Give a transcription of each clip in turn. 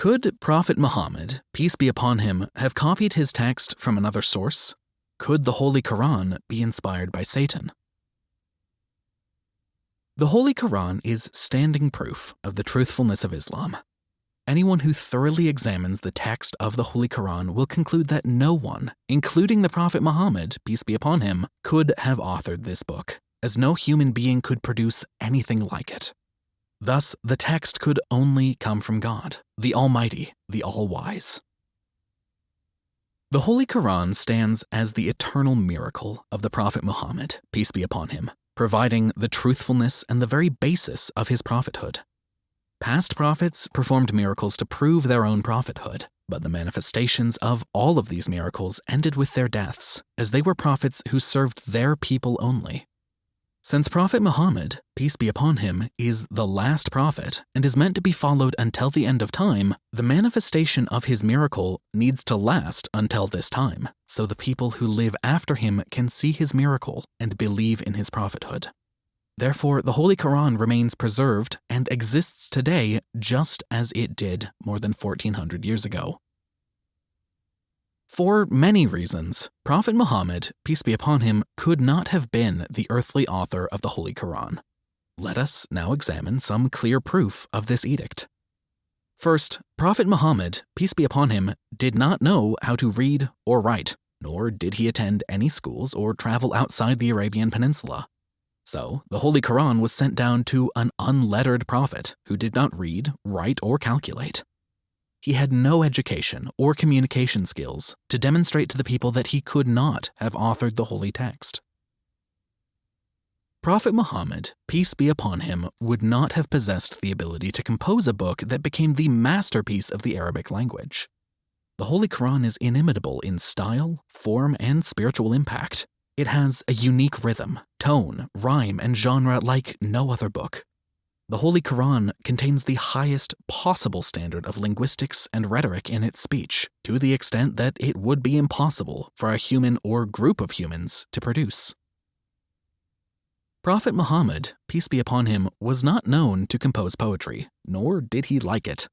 Could Prophet Muhammad, peace be upon him, have copied his text from another source? Could the Holy Quran be inspired by Satan? The Holy Quran is standing proof of the truthfulness of Islam. Anyone who thoroughly examines the text of the Holy Quran will conclude that no one, including the Prophet Muhammad, peace be upon him, could have authored this book, as no human being could produce anything like it. Thus, the text could only come from God, the Almighty, the All-Wise. The Holy Quran stands as the eternal miracle of the Prophet Muhammad, peace be upon him, providing the truthfulness and the very basis of his prophethood. Past prophets performed miracles to prove their own prophethood, but the manifestations of all of these miracles ended with their deaths, as they were prophets who served their people only. Since Prophet Muhammad, peace be upon him, is the last prophet and is meant to be followed until the end of time, the manifestation of his miracle needs to last until this time, so the people who live after him can see his miracle and believe in his prophethood. Therefore, the Holy Quran remains preserved and exists today just as it did more than 1400 years ago. For many reasons, Prophet Muhammad, peace be upon him, could not have been the earthly author of the Holy Quran. Let us now examine some clear proof of this edict. First, Prophet Muhammad, peace be upon him, did not know how to read or write, nor did he attend any schools or travel outside the Arabian Peninsula. So, the Holy Quran was sent down to an unlettered prophet who did not read, write, or calculate. He had no education or communication skills to demonstrate to the people that he could not have authored the holy text. Prophet Muhammad, peace be upon him, would not have possessed the ability to compose a book that became the masterpiece of the Arabic language. The Holy Quran is inimitable in style, form, and spiritual impact, it has a unique rhythm, tone, rhyme, and genre like no other book. The Holy Quran contains the highest possible standard of linguistics and rhetoric in its speech, to the extent that it would be impossible for a human or group of humans to produce. Prophet Muhammad, peace be upon him, was not known to compose poetry, nor did he like it.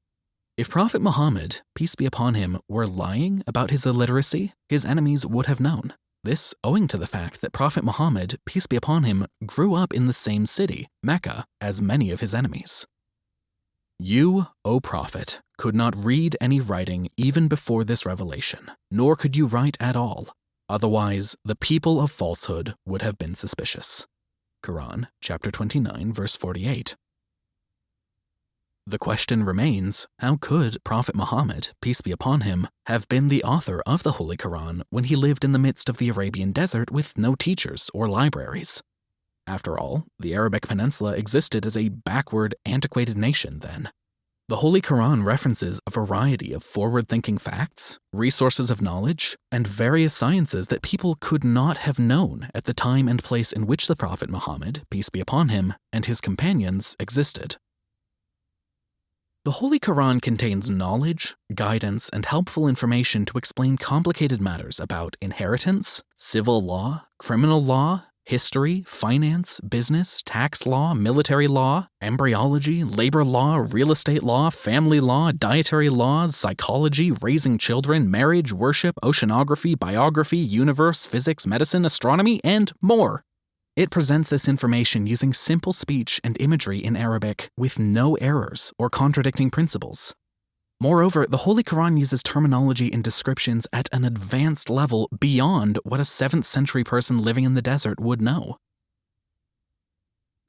If Prophet Muhammad, peace be upon him, were lying about his illiteracy, his enemies would have known. This owing to the fact that Prophet Muhammad, peace be upon him, grew up in the same city, Mecca, as many of his enemies. You, O Prophet, could not read any writing even before this revelation, nor could you write at all. Otherwise, the people of falsehood would have been suspicious. Quran, chapter 29, verse 48. The question remains, how could Prophet Muhammad, peace be upon him, have been the author of the Holy Quran when he lived in the midst of the Arabian desert with no teachers or libraries? After all, the Arabic Peninsula existed as a backward, antiquated nation then. The Holy Quran references a variety of forward-thinking facts, resources of knowledge, and various sciences that people could not have known at the time and place in which the Prophet Muhammad, peace be upon him, and his companions existed. The Holy Quran contains knowledge, guidance, and helpful information to explain complicated matters about inheritance, civil law, criminal law, history, finance, business, tax law, military law, embryology, labor law, real estate law, family law, dietary laws, psychology, raising children, marriage, worship, oceanography, biography, universe, physics, medicine, astronomy, and more. It presents this information using simple speech and imagery in Arabic with no errors or contradicting principles. Moreover, the Holy Quran uses terminology and descriptions at an advanced level beyond what a 7th century person living in the desert would know.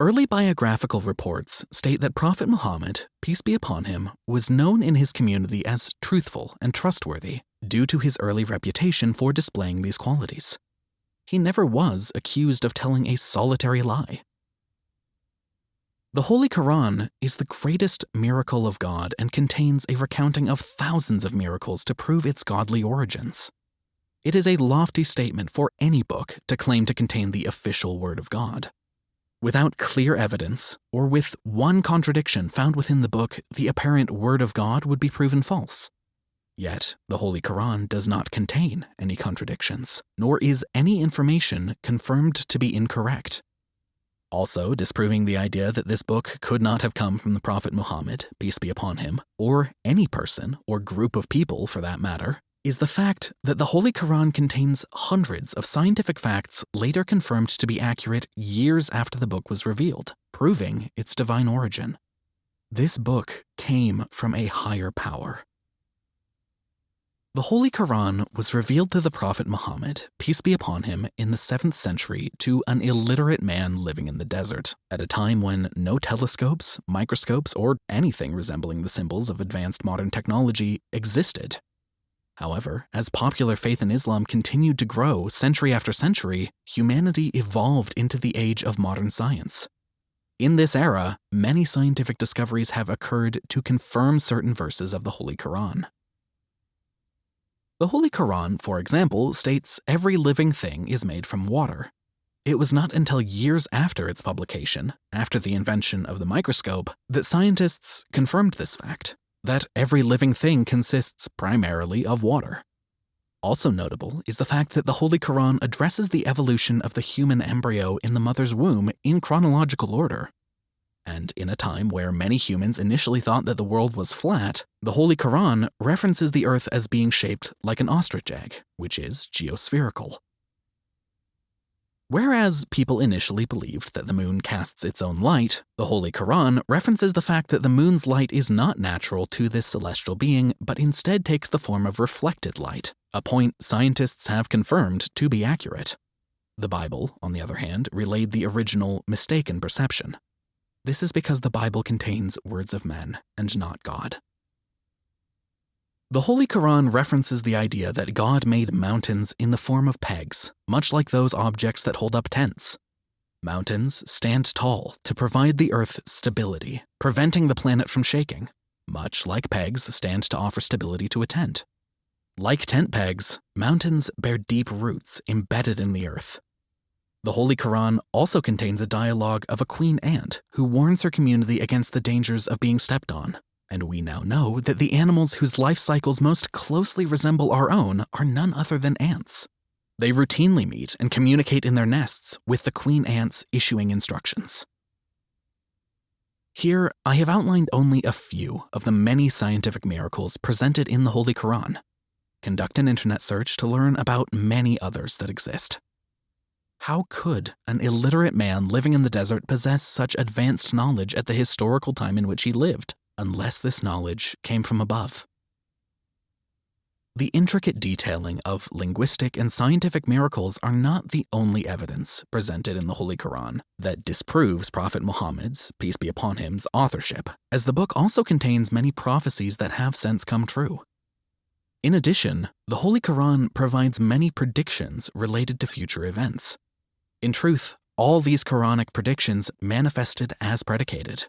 Early biographical reports state that Prophet Muhammad, peace be upon him, was known in his community as truthful and trustworthy due to his early reputation for displaying these qualities he never was accused of telling a solitary lie. The Holy Quran is the greatest miracle of God and contains a recounting of thousands of miracles to prove its godly origins. It is a lofty statement for any book to claim to contain the official Word of God. Without clear evidence, or with one contradiction found within the book, the apparent Word of God would be proven false. Yet, the Holy Quran does not contain any contradictions, nor is any information confirmed to be incorrect. also disproving the idea that this book could not have come from the Prophet Muhammad, peace be upon him, or any person or group of people for that matter, is the fact that the Holy Quran contains hundreds of scientific facts later confirmed to be accurate years after the book was revealed, proving its divine origin. This book came from a higher power. The Holy Quran was revealed to the Prophet Muhammad, peace be upon him, in the 7th century to an illiterate man living in the desert, at a time when no telescopes, microscopes, or anything resembling the symbols of advanced modern technology existed. However, as popular faith in Islam continued to grow century after century, humanity evolved into the age of modern science. In this era, many scientific discoveries have occurred to confirm certain verses of the Holy Quran. The Holy Quran, for example, states every living thing is made from water. It was not until years after its publication, after the invention of the microscope, that scientists confirmed this fact that every living thing consists primarily of water. Also notable is the fact that the Holy Quran addresses the evolution of the human embryo in the mother's womb in chronological order. And in a time where many humans initially thought that the world was flat, the Holy Quran references the Earth as being shaped like an ostrich egg, which is geospherical. Whereas people initially believed that the moon casts its own light, the Holy Quran references the fact that the moon's light is not natural to this celestial being, but instead takes the form of reflected light, a point scientists have confirmed to be accurate. The Bible, on the other hand, relayed the original mistaken perception. This is because the Bible contains words of men and not God. The Holy Quran references the idea that God made mountains in the form of pegs, much like those objects that hold up tents. Mountains stand tall to provide the Earth stability, preventing the planet from shaking, much like pegs stand to offer stability to a tent. Like tent pegs, mountains bear deep roots embedded in the earth, the Holy Quran also contains a dialogue of a queen ant who warns her community against the dangers of being stepped on. And we now know that the animals whose life cycles most closely resemble our own are none other than ants. They routinely meet and communicate in their nests, with the queen ants issuing instructions. Here, I have outlined only a few of the many scientific miracles presented in the Holy Quran. Conduct an internet search to learn about many others that exist. How could an illiterate man living in the desert possess such advanced knowledge at the historical time in which he lived, unless this knowledge came from above? The intricate detailing of linguistic and scientific miracles are not the only evidence presented in the Holy Quran that disproves Prophet Muhammad's, peace be upon him's, authorship, as the book also contains many prophecies that have since come true. In addition, the Holy Quran provides many predictions related to future events, in truth, all these Quranic predictions manifested as predicated.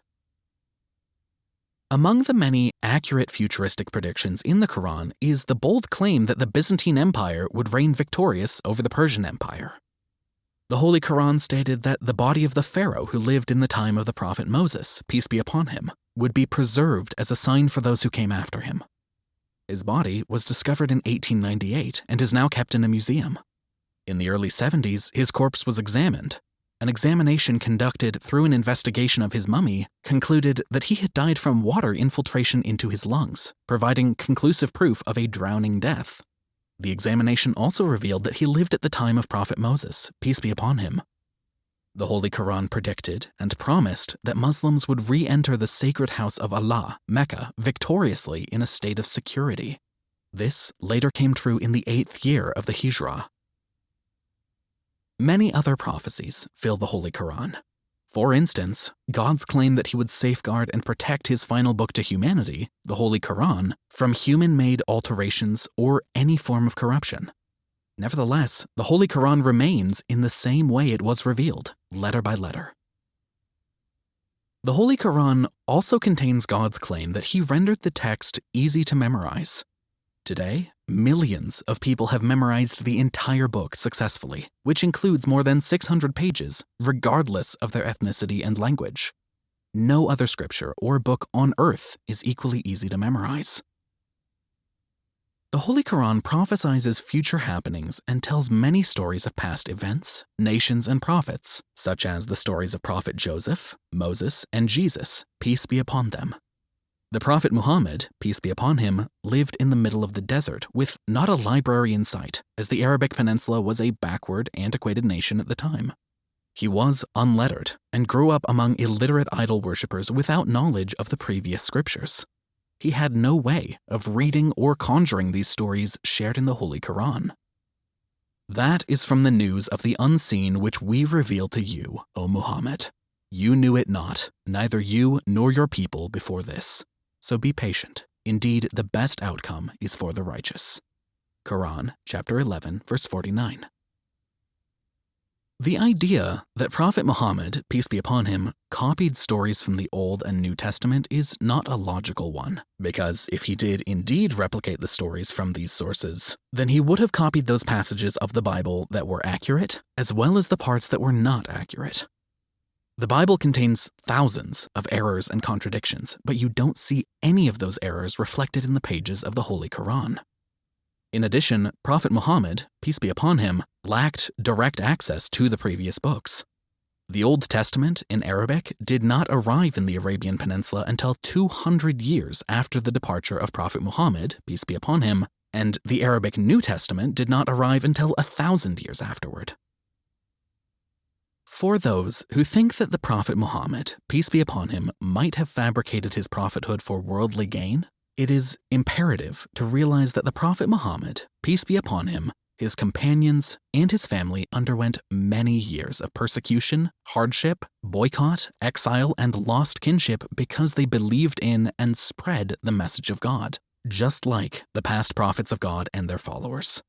Among the many accurate futuristic predictions in the Quran is the bold claim that the Byzantine Empire would reign victorious over the Persian Empire. The Holy Quran stated that the body of the Pharaoh who lived in the time of the prophet Moses, peace be upon him, would be preserved as a sign for those who came after him. His body was discovered in 1898 and is now kept in a museum. In the early 70s, his corpse was examined. An examination conducted through an investigation of his mummy concluded that he had died from water infiltration into his lungs, providing conclusive proof of a drowning death. The examination also revealed that he lived at the time of Prophet Moses, peace be upon him. The Holy Quran predicted and promised that Muslims would re enter the sacred house of Allah, Mecca, victoriously in a state of security. This later came true in the eighth year of the Hijrah, Many other prophecies fill the Holy Quran. For instance, God's claim that he would safeguard and protect his final book to humanity, the Holy Quran, from human made alterations or any form of corruption. Nevertheless, the Holy Quran remains in the same way it was revealed, letter by letter. The Holy Quran also contains God's claim that he rendered the text easy to memorize. Today, millions of people have memorized the entire book successfully, which includes more than 600 pages, regardless of their ethnicity and language. No other scripture or book on earth is equally easy to memorize. The Holy Quran prophesies future happenings and tells many stories of past events, nations, and prophets, such as the stories of Prophet Joseph, Moses, and Jesus, peace be upon them. The Prophet Muhammad, peace be upon him, lived in the middle of the desert with not a library in sight, as the Arabic Peninsula was a backward, antiquated nation at the time. He was unlettered and grew up among illiterate idol worshippers without knowledge of the previous scriptures. He had no way of reading or conjuring these stories shared in the Holy Quran. That is from the news of the unseen which we reveal to you, O Muhammad. You knew it not, neither you nor your people before this. So be patient. Indeed, the best outcome is for the righteous. Quran, chapter 11, verse 49. The idea that Prophet Muhammad, peace be upon him, copied stories from the Old and New Testament is not a logical one, because if he did indeed replicate the stories from these sources, then he would have copied those passages of the Bible that were accurate, as well as the parts that were not accurate. The Bible contains thousands of errors and contradictions, but you don't see any of those errors reflected in the pages of the Holy Quran. In addition, Prophet Muhammad, peace be upon him, lacked direct access to the previous books. The Old Testament in Arabic did not arrive in the Arabian Peninsula until 200 years after the departure of Prophet Muhammad, peace be upon him, and the Arabic New Testament did not arrive until a thousand years afterward. For those who think that the Prophet Muhammad, peace be upon him, might have fabricated his prophethood for worldly gain, it is imperative to realize that the Prophet Muhammad, peace be upon him, his companions, and his family underwent many years of persecution, hardship, boycott, exile, and lost kinship because they believed in and spread the message of God, just like the past prophets of God and their followers.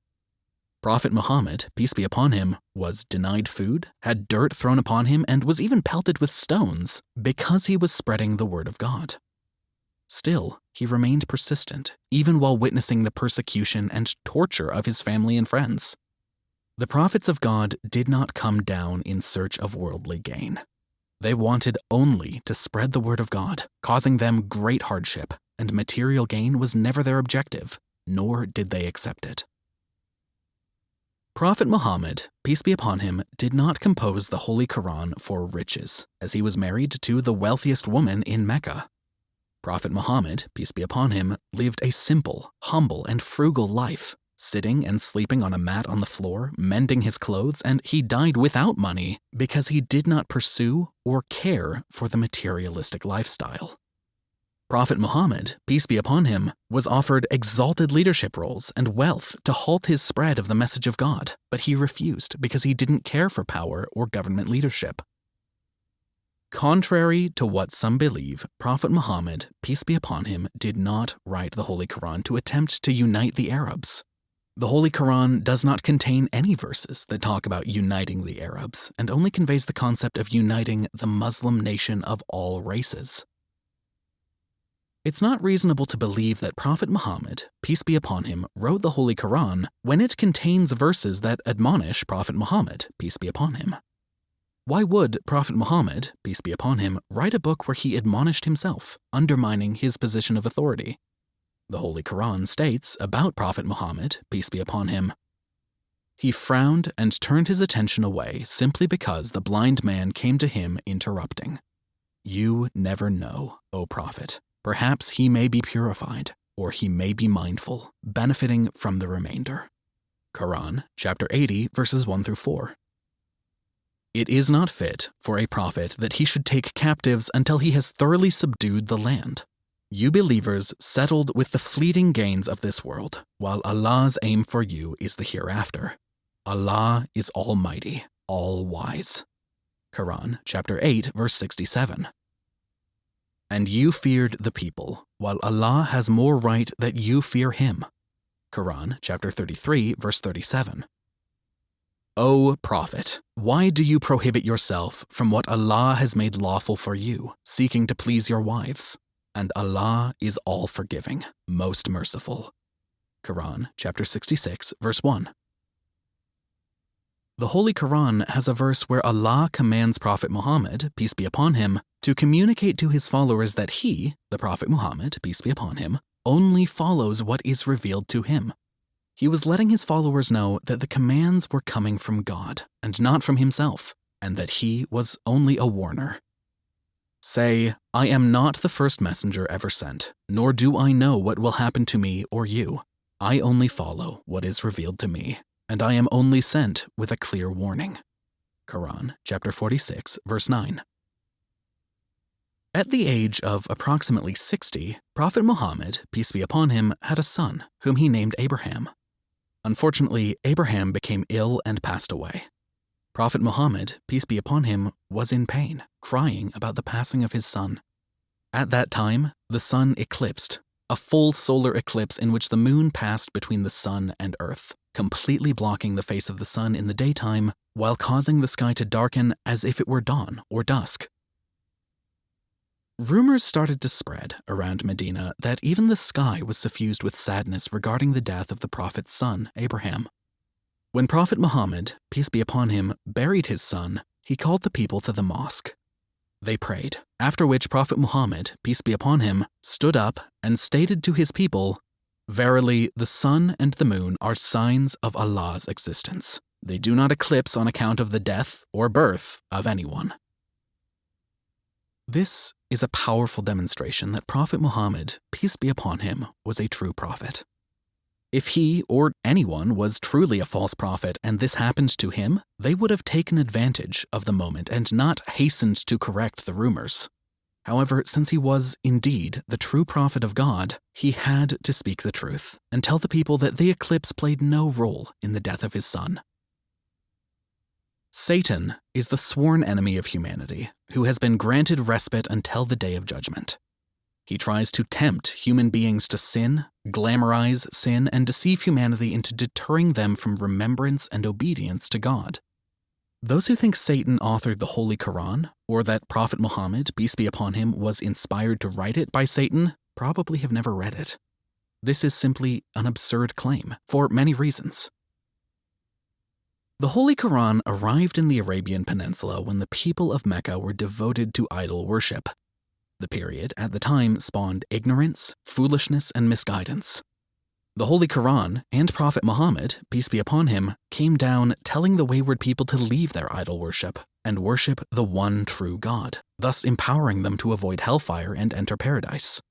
Prophet Muhammad, peace be upon him, was denied food, had dirt thrown upon him, and was even pelted with stones because he was spreading the word of God. Still, he remained persistent, even while witnessing the persecution and torture of his family and friends. The prophets of God did not come down in search of worldly gain. They wanted only to spread the word of God, causing them great hardship, and material gain was never their objective, nor did they accept it. Prophet Muhammad, peace be upon him, did not compose the Holy Quran for riches, as he was married to the wealthiest woman in Mecca, Prophet Muhammad, peace be upon him, lived a simple, humble, and frugal life, sitting and sleeping on a mat on the floor, mending his clothes, and he died without money because he did not pursue or care for the materialistic lifestyle. Prophet Muhammad, peace be upon him, was offered exalted leadership roles and wealth to halt his spread of the message of God, but he refused because he didn't care for power or government leadership. Contrary to what some believe, Prophet Muhammad, peace be upon him, did not write the Holy Quran to attempt to unite the Arabs. The Holy Quran does not contain any verses that talk about uniting the Arabs and only conveys the concept of uniting the Muslim nation of all races. It's not reasonable to believe that Prophet Muhammad, peace be upon him, wrote the Holy Quran when it contains verses that admonish Prophet Muhammad, peace be upon him. Why would Prophet Muhammad, peace be upon him, write a book where he admonished himself, undermining his position of authority? The Holy Quran states about Prophet Muhammad, peace be upon him, he frowned and turned his attention away simply because the blind man came to him interrupting. You never know, O Prophet. Perhaps he may be purified, or he may be mindful, benefiting from the remainder. Quran, chapter 80, verses 1 through 4. It is not fit for a prophet that he should take captives until he has thoroughly subdued the land. You believers settled with the fleeting gains of this world, while Allah's aim for you is the hereafter. Allah is almighty, all wise. Quran chapter 8 verse 67. And you feared the people, while Allah has more right that you fear him. Quran chapter 33 verse 37. O Prophet, why do you prohibit yourself from what Allah has made lawful for you, seeking to please your wives? And Allah is all forgiving, most merciful. Quran chapter 66, verse 1. The Holy Quran has a verse where Allah commands Prophet Muhammad, peace be upon him, to communicate to his followers that he, the Prophet Muhammad, peace be upon him, only follows what is revealed to him. He was letting his followers know that the commands were coming from God and not from himself, and that he was only a warner. Say, I am not the first messenger ever sent, nor do I know what will happen to me or you. I only follow what is revealed to me, and I am only sent with a clear warning. Quran, chapter 46, verse 9. At the age of approximately 60, Prophet Muhammad, peace be upon him, had a son whom he named Abraham. Unfortunately, Abraham became ill and passed away. Prophet Muhammad, peace be upon him, was in pain, crying about the passing of his son. At that time, the sun eclipsed, a full solar eclipse in which the moon passed between the sun and earth, completely blocking the face of the sun in the daytime while causing the sky to darken as if it were dawn or dusk. Rumors started to spread around Medina that even the sky was suffused with sadness regarding the death of the Prophet's son, Abraham. When Prophet Muhammad, peace be upon him, buried his son, he called the people to the mosque. They prayed, after which Prophet Muhammad, peace be upon him, stood up and stated to his people, Verily, the sun and the moon are signs of Allah's existence. They do not eclipse on account of the death or birth of anyone. This is a powerful demonstration that Prophet Muhammad, peace be upon him, was a true prophet. If he or anyone was truly a false prophet and this happened to him, they would have taken advantage of the moment and not hastened to correct the rumors. However, since he was indeed the true prophet of God, he had to speak the truth and tell the people that the eclipse played no role in the death of his son. Satan is the sworn enemy of humanity who has been granted respite until the day of judgment. He tries to tempt human beings to sin, glamorize sin, and deceive humanity into deterring them from remembrance and obedience to God. Those who think Satan authored the Holy Quran, or that Prophet Muhammad, peace be upon him, was inspired to write it by Satan, probably have never read it. This is simply an absurd claim, for many reasons. The Holy Quran arrived in the Arabian Peninsula when the people of Mecca were devoted to idol worship. The period at the time spawned ignorance, foolishness, and misguidance. The Holy Quran and Prophet Muhammad, peace be upon him, came down telling the wayward people to leave their idol worship and worship the one true God, thus empowering them to avoid hellfire and enter paradise.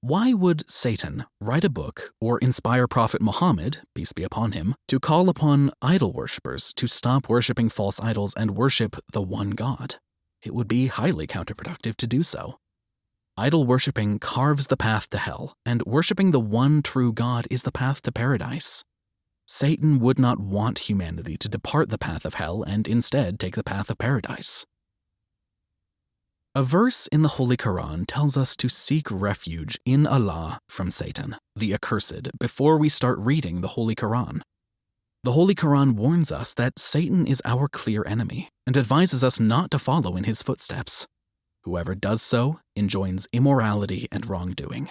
Why would Satan write a book or inspire Prophet Muhammad, peace be upon him, to call upon idol worshippers to stop worshipping false idols and worship the one God? It would be highly counterproductive to do so. Idol worshipping carves the path to hell, and worshipping the one true God is the path to paradise. Satan would not want humanity to depart the path of hell and instead take the path of paradise. A verse in the Holy Quran tells us to seek refuge in Allah from Satan, the accursed, before we start reading the Holy Quran. The Holy Quran warns us that Satan is our clear enemy and advises us not to follow in his footsteps. Whoever does so enjoins immorality and wrongdoing.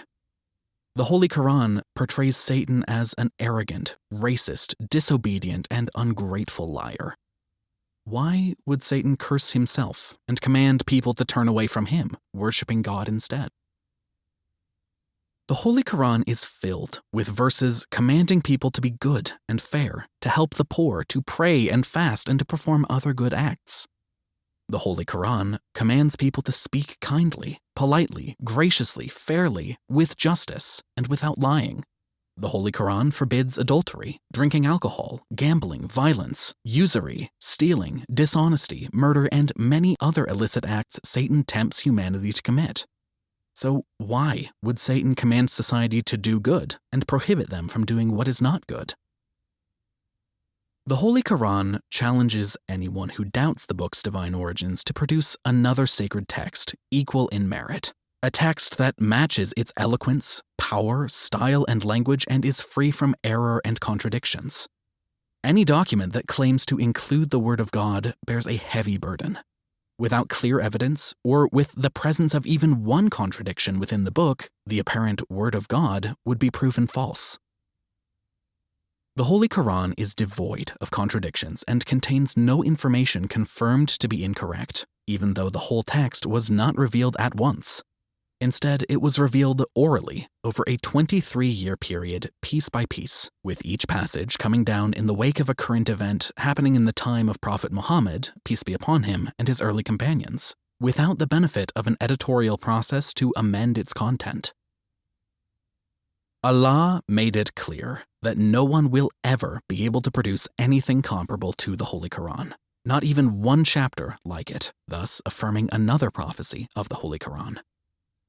The Holy Quran portrays Satan as an arrogant, racist, disobedient, and ungrateful liar why would Satan curse himself and command people to turn away from him, worshipping God instead? The Holy Quran is filled with verses commanding people to be good and fair, to help the poor, to pray and fast, and to perform other good acts. The Holy Quran commands people to speak kindly, politely, graciously, fairly, with justice, and without lying. The Holy Quran forbids adultery, drinking alcohol, gambling, violence, usury, stealing, dishonesty, murder, and many other illicit acts Satan tempts humanity to commit. So, why would Satan command society to do good and prohibit them from doing what is not good? The Holy Quran challenges anyone who doubts the book's divine origins to produce another sacred text equal in merit a text that matches its eloquence, power, style, and language and is free from error and contradictions. Any document that claims to include the Word of God bears a heavy burden. Without clear evidence, or with the presence of even one contradiction within the book, the apparent Word of God would be proven false. The Holy Quran is devoid of contradictions and contains no information confirmed to be incorrect, even though the whole text was not revealed at once. Instead, it was revealed orally over a 23 year period, piece by piece, with each passage coming down in the wake of a current event happening in the time of Prophet Muhammad, peace be upon him, and his early companions, without the benefit of an editorial process to amend its content. Allah made it clear that no one will ever be able to produce anything comparable to the Holy Quran, not even one chapter like it, thus affirming another prophecy of the Holy Quran.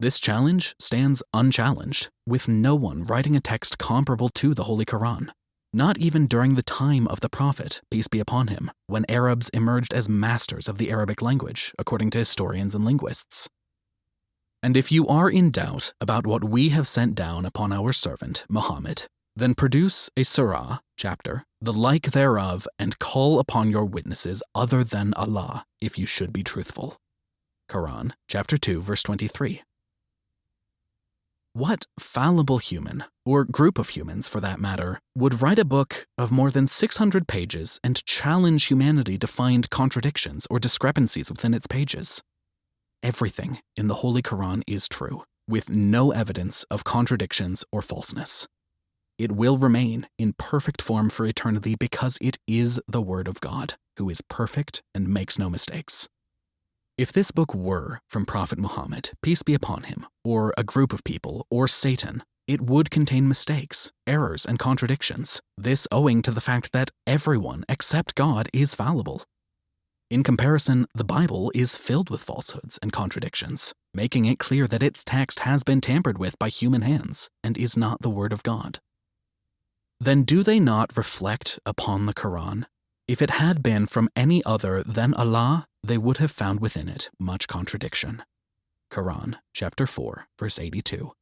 This challenge stands unchallenged, with no one writing a text comparable to the Holy Quran. Not even during the time of the Prophet, peace be upon him, when Arabs emerged as masters of the Arabic language, according to historians and linguists. And if you are in doubt about what we have sent down upon our servant, Muhammad, then produce a surah, chapter, the like thereof, and call upon your witnesses other than Allah, if you should be truthful. Quran, chapter 2, verse 23. What fallible human, or group of humans for that matter, would write a book of more than 600 pages and challenge humanity to find contradictions or discrepancies within its pages? Everything in the Holy Quran is true, with no evidence of contradictions or falseness. It will remain in perfect form for eternity because it is the Word of God, who is perfect and makes no mistakes. If this book were from Prophet Muhammad, peace be upon him, or a group of people, or Satan, it would contain mistakes, errors, and contradictions, this owing to the fact that everyone except God is fallible. In comparison, the Bible is filled with falsehoods and contradictions, making it clear that its text has been tampered with by human hands and is not the Word of God. Then do they not reflect upon the Quran? If it had been from any other than Allah, they would have found within it much contradiction. Quran, chapter 4, verse 82.